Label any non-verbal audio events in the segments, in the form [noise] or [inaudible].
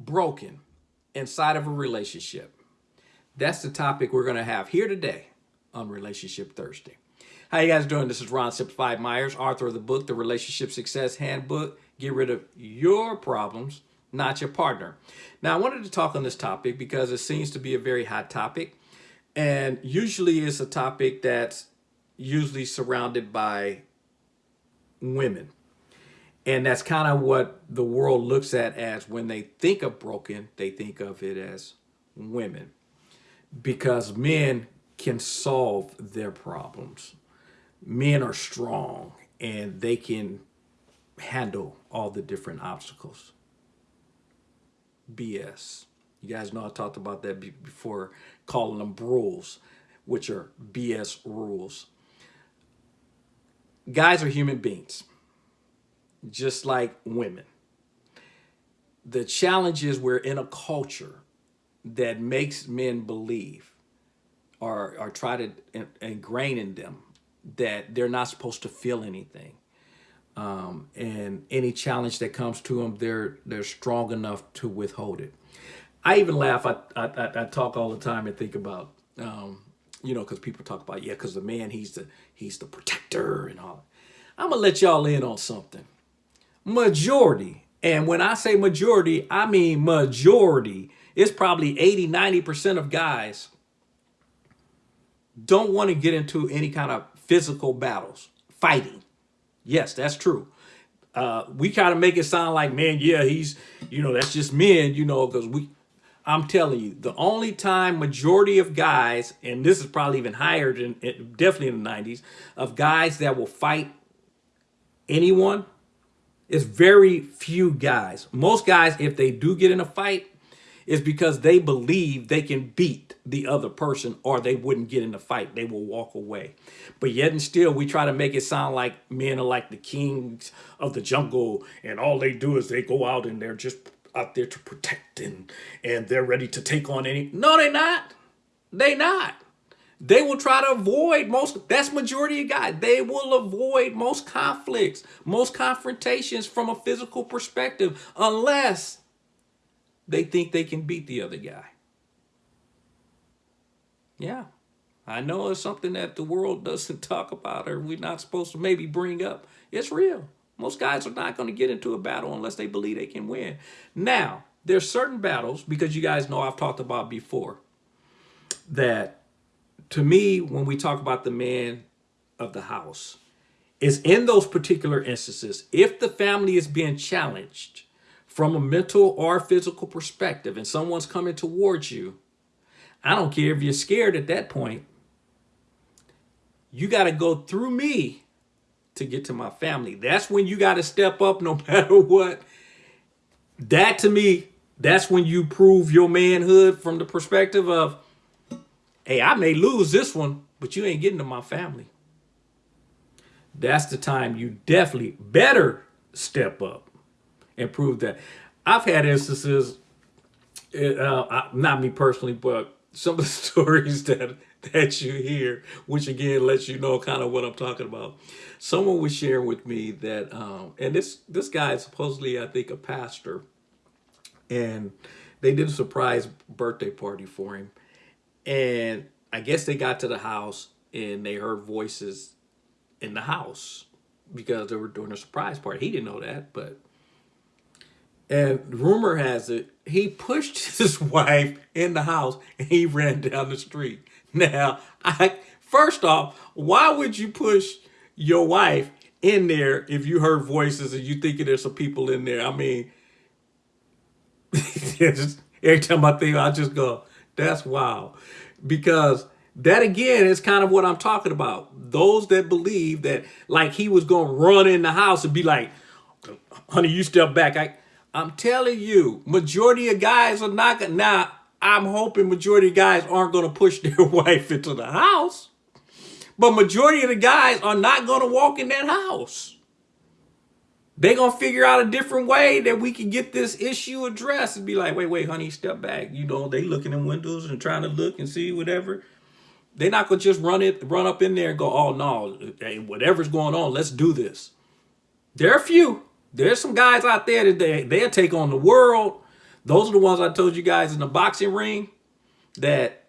broken inside of a relationship? That's the topic we're going to have here today on Relationship Thursday. How you guys doing? This is Ron Simplified Myers, author of the book, The Relationship Success Handbook. Get rid of your problems, not your partner. Now, I wanted to talk on this topic because it seems to be a very hot topic. And usually it's a topic that's usually surrounded by women. And that's kind of what the world looks at as when they think of broken, they think of it as women. Because men can solve their problems. Men are strong and they can handle all the different obstacles. BS. You guys know I talked about that before, calling them rules, which are BS rules. Guys are human beings, just like women. The challenge is we're in a culture that makes men believe or, or try to ingrain in them that they're not supposed to feel anything. Um, and any challenge that comes to them, they're they're strong enough to withhold it. I even laugh. I I, I talk all the time and think about, um, you know, because people talk about yeah, because the man he's the he's the protector and all. I'm gonna let y'all in on something. Majority, and when I say majority, I mean majority. It's probably 80, 90% of guys don't want to get into any kind of physical battles, fighting. Yes, that's true. Uh, we kind of make it sound like, man, yeah, he's, you know, that's just men, you know, because we, I'm telling you, the only time majority of guys, and this is probably even higher than, definitely in the 90s, of guys that will fight anyone, is very few guys. Most guys, if they do get in a fight, is because they believe they can beat the other person or they wouldn't get in the fight. They will walk away. But yet and still, we try to make it sound like men are like the kings of the jungle and all they do is they go out and they're just out there to protect and, and they're ready to take on any. No, they're not. They not. They will try to avoid most, that's majority of guys. They will avoid most conflicts, most confrontations from a physical perspective, unless they think they can beat the other guy. Yeah, I know it's something that the world [laughs] doesn't talk about or we're not supposed to maybe bring up. It's real. Most guys are not going to get into a battle unless they believe they can win. Now, there's certain battles, because you guys know I've talked about before, that to me, when we talk about the man of the house, is in those particular instances, if the family is being challenged, from a mental or physical perspective and someone's coming towards you, I don't care if you're scared at that point. You got to go through me to get to my family. That's when you got to step up no [laughs] matter what. That to me, that's when you prove your manhood from the perspective of, hey, I may lose this one, but you ain't getting to my family. That's the time you definitely better step up and prove that. I've had instances, uh, not me personally, but some of the [laughs] stories that that you hear, which again lets you know kind of what I'm talking about. Someone was sharing with me that, um, and this this guy is supposedly, I think, a pastor, and they did a surprise birthday party for him, and I guess they got to the house and they heard voices in the house because they were doing a surprise party. He didn't know that, but and rumor has it, he pushed [laughs] his wife in the house and he ran down the street. Now, I first off, why would you push your wife in there if you heard voices and you thinking there's some people in there? I mean, [laughs] just, every time I think, I just go, that's wild. Because that again is kind of what I'm talking about. Those that believe that like he was going to run in the house and be like, honey, you step back. I, I'm telling you, majority of guys are not gonna, now I'm hoping majority of guys aren't gonna push [laughs] their wife into the house, but majority of the guys are not gonna walk in that house. They gonna figure out a different way that we can get this issue addressed and be like, wait, wait, honey, step back. You know, they looking in windows and trying to look and see whatever. They're not gonna just run it, run up in there and go, oh no, hey, whatever's going on, let's do this. There are a few. There's some guys out there that they, they'll take on the world. Those are the ones I told you guys in the boxing ring that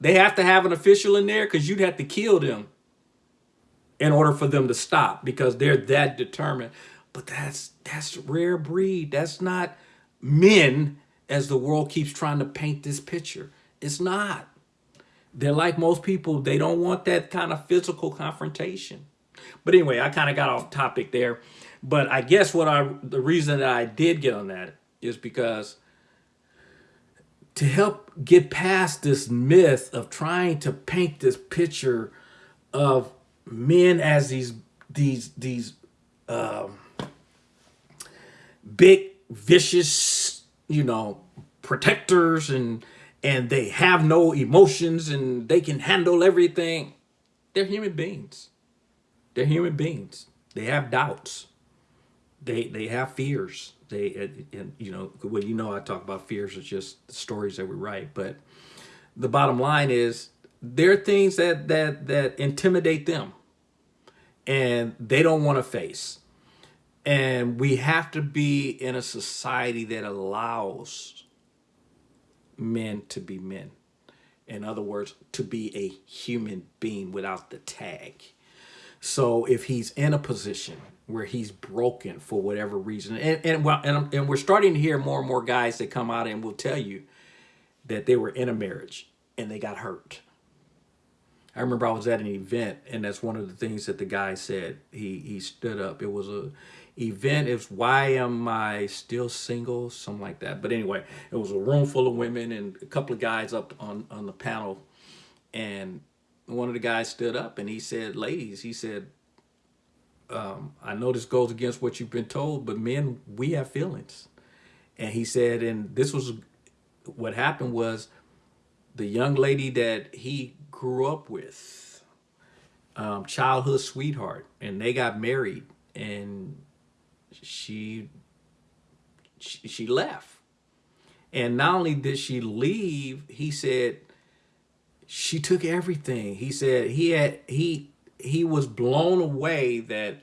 they have to have an official in there because you'd have to kill them in order for them to stop because they're that determined. But that's that's rare breed. That's not men as the world keeps trying to paint this picture. It's not. They're like most people, they don't want that kind of physical confrontation. But anyway, I kind of got off topic there. But I guess what I the reason that I did get on that is because to help get past this myth of trying to paint this picture of men as these these these um, big vicious you know protectors and and they have no emotions and they can handle everything. They're human beings. They're human beings. They have doubts. They they have fears. They and, you know well you know i talk about fears it's just the stories that we write but the bottom line is there are things that that that intimidate them and they don't want to face and we have to be in a society that allows men to be men in other words to be a human being without the tag so if he's in a position where he's broken for whatever reason and and well and, and we're starting to hear more and more guys that come out and will tell you that they were in a marriage and they got hurt I remember I was at an event, and that's one of the things that the guy said. He he stood up. It was a event. It's why am I still single? Something like that. But anyway, it was a room full of women and a couple of guys up on on the panel, and one of the guys stood up and he said, "Ladies," he said, um, "I know this goes against what you've been told, but men, we have feelings." And he said, and this was what happened was the young lady that he grew up with, um, childhood sweetheart, and they got married, and she, she she left. And not only did she leave, he said she took everything. He said he had he he was blown away that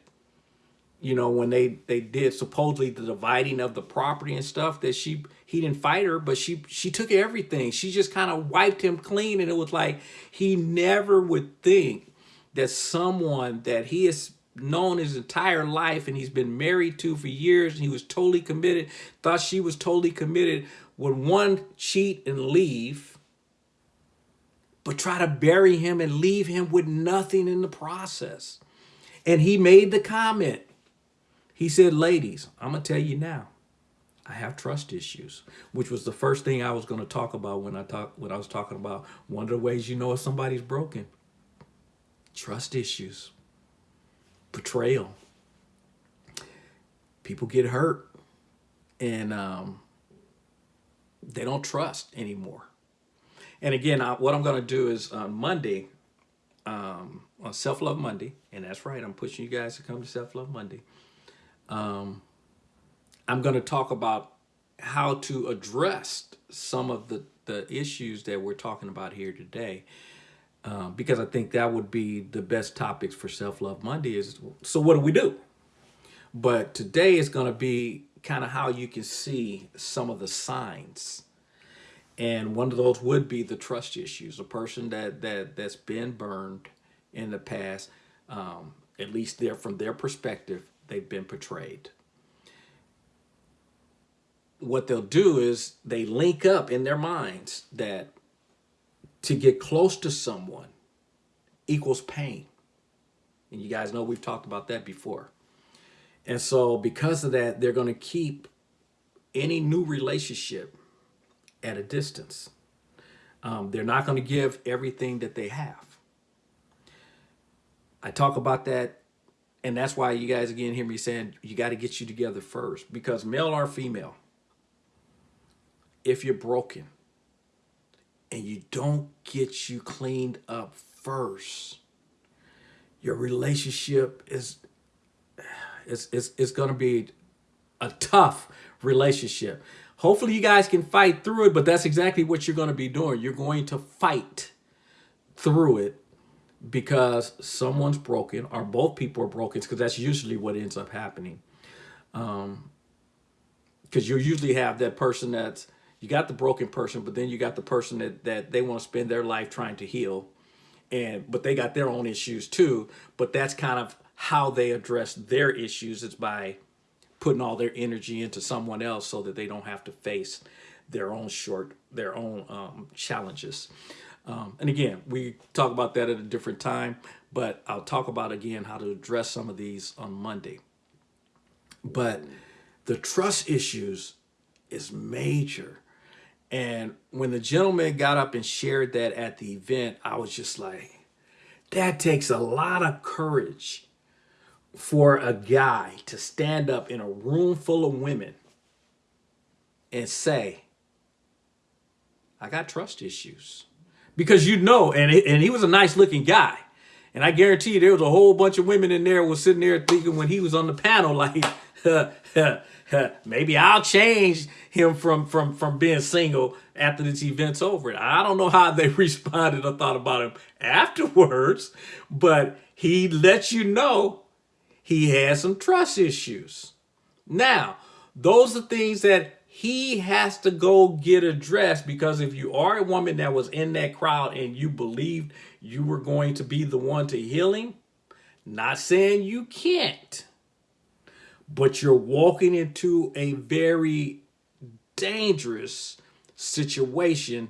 you know when they they did supposedly the dividing of the property and stuff that she he didn't fight her but she she took everything she just kind of wiped him clean and it was like he never would think that someone that he has known his entire life and he's been married to for years and he was totally committed thought she was totally committed would one cheat and leave but try to bury him and leave him with nothing in the process and he made the comment he said, ladies, I'm going to tell you now, I have trust issues, which was the first thing I was going to talk about when I talk when I was talking about one of the ways you know if somebody's broken. Trust issues. Betrayal. People get hurt and um, they don't trust anymore. And again, I, what I'm going to do is on Monday, um, on Self Love Monday, and that's right, I'm pushing you guys to come to Self Love Monday um, I'm going to talk about how to address some of the, the issues that we're talking about here today. Uh, because I think that would be the best topics for Self-Love Monday is, so what do we do? But today is going to be kind of how you can see some of the signs. And one of those would be the trust issues. A person that, that, that's been burned in the past, um, at least there from their perspective, they've been portrayed. What they'll do is they link up in their minds that to get close to someone equals pain. And you guys know we've talked about that before. And so because of that, they're going to keep any new relationship at a distance. Um, they're not going to give everything that they have. I talk about that and that's why you guys again hear me saying you got to get you together first because male or female, if you're broken and you don't get you cleaned up first, your relationship is it's, it's, it's going to be a tough relationship. Hopefully you guys can fight through it, but that's exactly what you're going to be doing. You're going to fight through it because someone's broken or both people are broken because that's usually what ends up happening. Um, because you usually have that person that's you got the broken person, but then you got the person that that they want to spend their life trying to heal, and but they got their own issues too. But that's kind of how they address their issues is by putting all their energy into someone else so that they don't have to face their own short their own um, challenges. Um, and again, we talk about that at a different time, but I'll talk about again how to address some of these on Monday. But the trust issues is major. And when the gentleman got up and shared that at the event, I was just like, that takes a lot of courage for a guy to stand up in a room full of women and say, I got trust issues. Because you know, and, and he was a nice looking guy. And I guarantee you there was a whole bunch of women in there was sitting there thinking when he was on the panel, [laughs] like, [laughs] maybe I'll change him from from from being single after this event's over. I don't know how they [laughs] responded or thought about him afterwards, but he lets you know he has some trust issues. Now, those are things that he has to go get addressed because if you are a woman that was in that crowd and you believed you were going to be the one to heal him, not saying you can't, but you're walking into a very dangerous situation.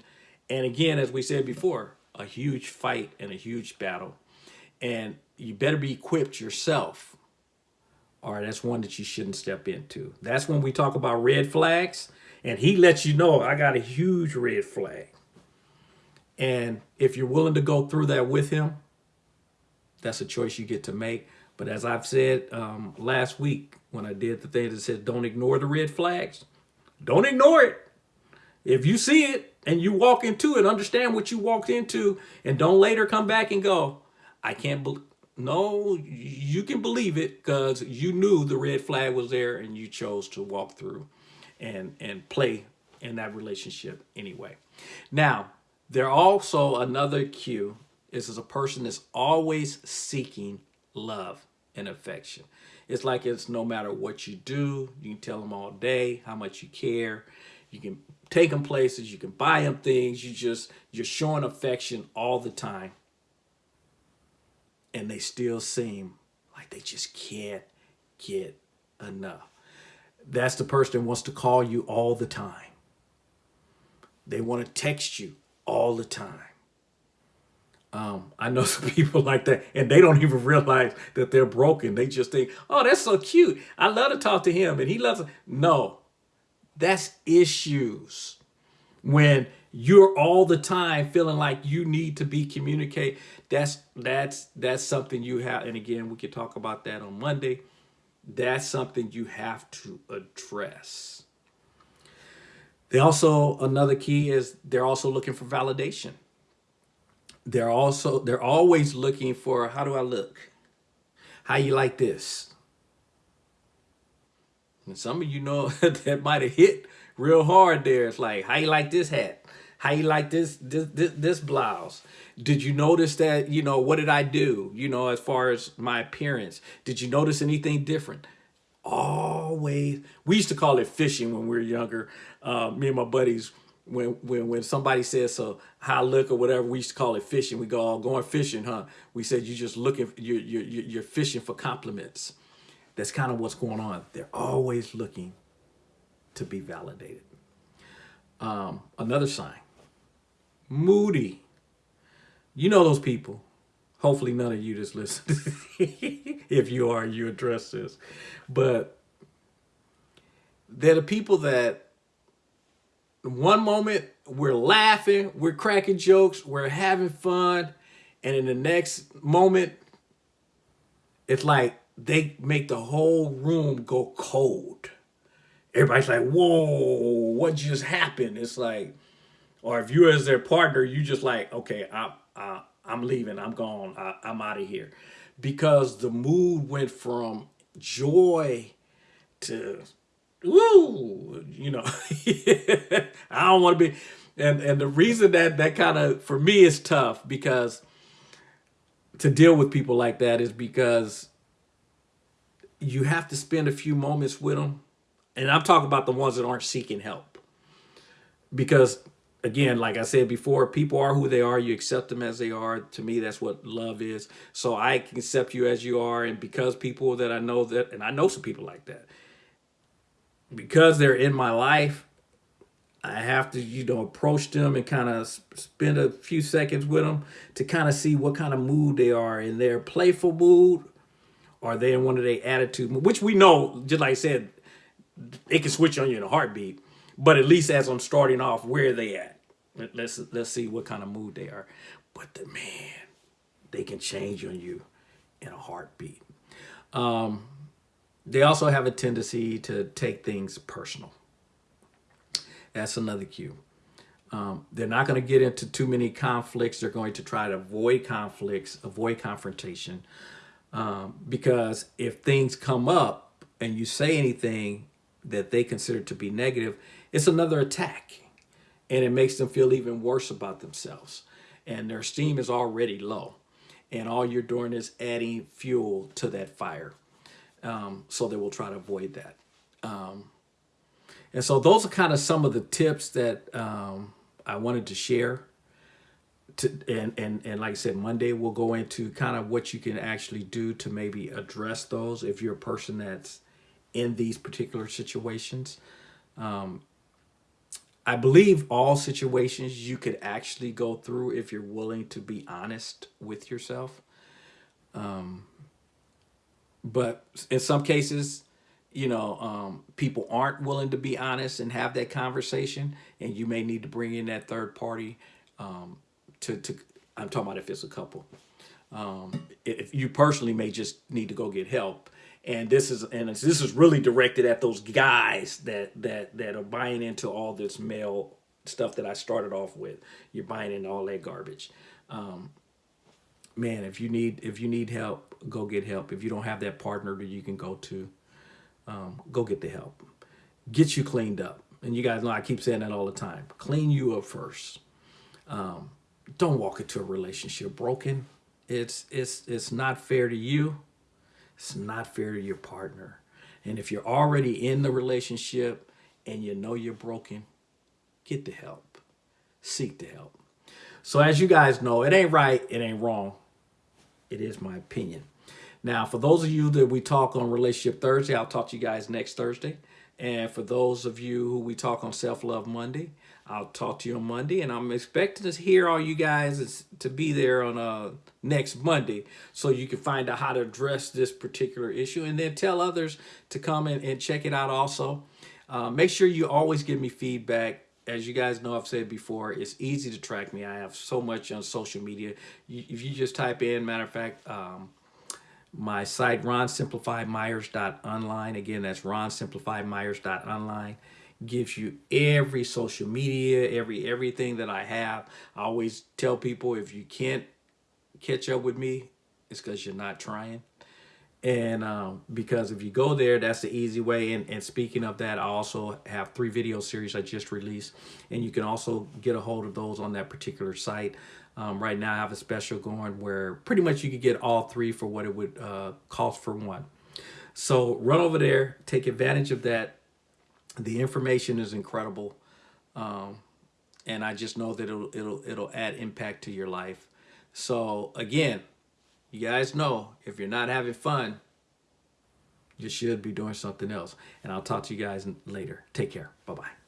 And again, as we said before, a huge fight and a huge battle. And you better be equipped yourself. Or that's one that you shouldn't step into. That's when we talk about red flags. And he lets you know, I got a huge red flag. And if you're willing to go through that with him, that's a choice you get to make. But as I've said um, last week when I did the thing that said don't ignore the red flags, don't ignore it. If you see it and you walk into it, understand what you walked into and don't later come back and go, I can't believe. No, you can believe it because you knew the red flag was there and you chose to walk through and, and play in that relationship anyway. Now, there also another cue is as a person that's always seeking love and affection. It's like it's no matter what you do, you can tell them all day how much you care. You can take them places, you can buy them things. You just, you're showing affection all the time. And they still seem like they just can't get enough. That's the person that wants to call you all the time. They want to text you all the time. Um, I know [laughs] some people like that, and they don't even realize that they're broken. They just think, oh, that's so cute. I love to talk to him, and he loves it. No, that's issues. When you're all the time feeling like you need to be communicate, that's that's that's something you have. And again, we could talk about that on Monday. That's something you have to address. They also another key is they're also looking for validation they're also they're always looking for how do I look? How you like this? And some of you know [laughs] that might have hit real hard there. It's like, how you like this hat? How you like this, this this this blouse? Did you notice that, you know, what did I do? You know, as far as my appearance, did you notice anything different? Always, we used to call it fishing when we were younger. Uh, me and my buddies, when when when somebody says so how I look or whatever we used to call it fishing we go oh, going fishing huh we said you just looking you're you're you're fishing for compliments that's kind of what's going on they're always looking to be validated um, another sign moody you know those people hopefully none of you just listen [laughs] if you are you address this but they're the people that one moment we're laughing, we're cracking jokes, we're having fun. And in the next moment, it's like they make the whole room go cold. Everybody's like, whoa, what just happened? It's like, or if you as their partner, you just like, okay, I, I, I'm leaving, I'm gone, I, I'm out of here. Because the mood went from joy to woo, you know, [laughs] I don't want to be, and, and the reason that that kind of, for me is tough because to deal with people like that is because you have to spend a few moments with them And I'm talking about the ones that aren't seeking help. Because again, like I said before, people are who they are. You accept them as they are. To me, that's what love is. So I accept you as you are. And because people that I know that, and I know some people like that, because they're in my life, I have to, you know, approach them and kind of spend a few seconds with them to kind of see what kind of mood they are in their playful mood or they in one of their attitude, which we know, just like I said, it can switch on you in a heartbeat. But at least as I'm starting off, where are they at? Let's let's see what kind of mood they are. But the man, they can change on you in a heartbeat. Um, they also have a tendency to take things personal. That's another cue. Um, they're not going to get into too many conflicts. They're going to try to avoid conflicts, avoid confrontation. Um, because if things come up and you say anything that they consider to be negative, it's another attack. And it makes them feel even worse about themselves. And their esteem is already low. And all you're doing is adding fuel to that fire. Um, so they will try to avoid that. Um, and so those are kind of some of the tips that um, I wanted to share. To, and, and, and like I said, Monday we'll go into kind of what you can actually do to maybe address those if you're a person that's in these particular situations. Um, I believe all situations you could actually go through if you're willing to be honest with yourself. Um, but in some cases, you know, um, people aren't willing to be honest and have that conversation, and you may need to bring in that third party um, to, to, I'm talking about if it's a couple. Um, if you personally may just need to go get help. And this is and this is really directed at those guys that that that are buying into all this male stuff that I started off with. You're buying into all that garbage. Um, man, if you need if you need help, go get help. If you don't have that partner that you can go to, um, go get the help. Get you cleaned up. And you guys know I keep saying that all the time. Clean you up first. Um, don't walk into a relationship broken. It's it's it's not fair to you. It's not fair to your partner. And if you're already in the relationship and you know you're broken, get the help. Seek the help. So as you guys know, it ain't right, it ain't wrong. It is my opinion. Now, for those of you that we talk on Relationship Thursday, I'll talk to you guys next Thursday. And for those of you who we talk on Self-Love Monday, I'll talk to you on Monday. And I'm expecting to hear all you guys to be there on uh, next Monday so you can find out how to address this particular issue and then tell others to come in and check it out also. Uh, make sure you always give me feedback as you guys know, I've said before, it's easy to track me. I have so much on social media. if you just type in, matter of fact, um, my site, ronsimplifiedmyers.online. Again, that's ronsimplifiedmyers.online. Gives you every social media, every everything that I have. I always tell people if you can't catch up with me, it's because you're not trying. And um, because if you go there, that's the easy way. And, and speaking of that, I also have three video series I just released. And you can also get a hold of those on that particular site. Um, right now I have a special going where pretty much you could get all three for what it would uh, cost for one. So run over there, take advantage of that. The information is incredible. Um, and I just know that it'll, it'll, it'll add impact to your life. So again, you guys know if you're not having fun, you should be doing something else. And I'll talk to you guys later. Take care. Bye-bye.